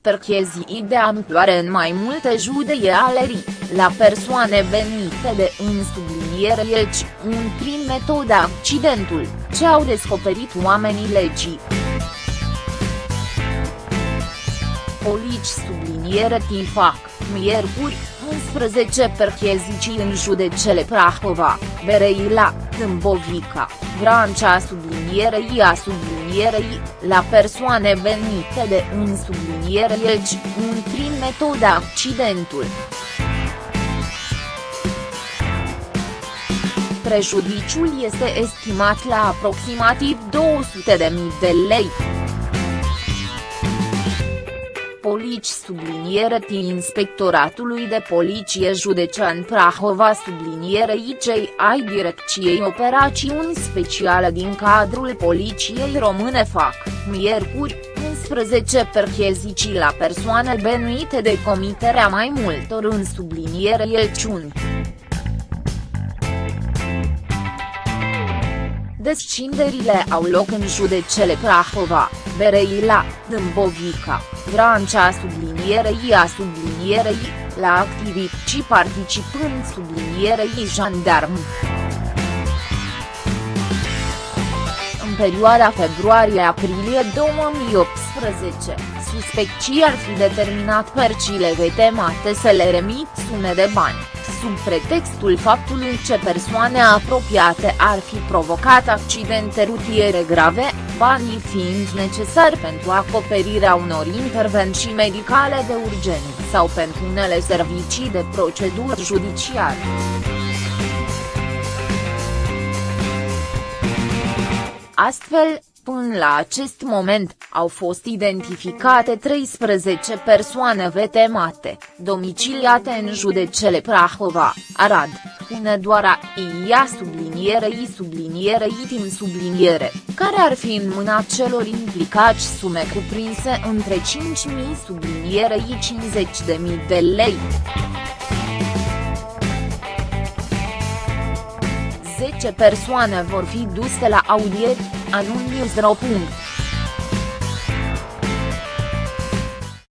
perchezii de amploare în mai multe judeialerii, la persoane venite de în subliniere Elci, un prin metodă accidentul, ce au descoperit oamenii legii. Polici subliniere Tifac, miercuri, 11 perchezicii în judecele Prahova, Bereila, Tâmbovica, Vrancea sublinierei a sublinierei, la persoane venite de în subliniere Elci, un prin metodă accidentul. Prejudiciul este estimat la aproximativ 200.000 de lei polici subliniere T Inspectoratului de Poliție Județean Prahova sublinierei cei ai Direcției Operațiuni Speciale din cadrul Poliției Române fac, miercuri, 11 perchezicii la persoane benuite de comiterea mai multor în subliniere Elciuni. Descinderile au loc în judecele Prahova, Bereila, Dâmbovica, Vrancea sublinierei a sublinierei, la activiști participând sublinierei jandarm. În perioada februarie-aprilie 2018, suspecții ar fi determinat percile vetemate să le remit sume de bani sub pretextul faptului că persoane apropiate ar fi provocat accidente rutiere grave, banii fiind necesari pentru acoperirea unor intervenții medicale de urgență sau pentru unele servicii de procedură judiciară. Astfel, Până la acest moment, au fost identificate 13 persoane vetemate, domiciliate în judecele Prahova, Arad, Hunedoara, Ia sublinierei sublinierei tim subliniere, care ar fi în mâna celor implicați sume cuprinse între 5.000 sublinierei 50.000 de lei. 10 persoane vor fi duse la audieri, anunț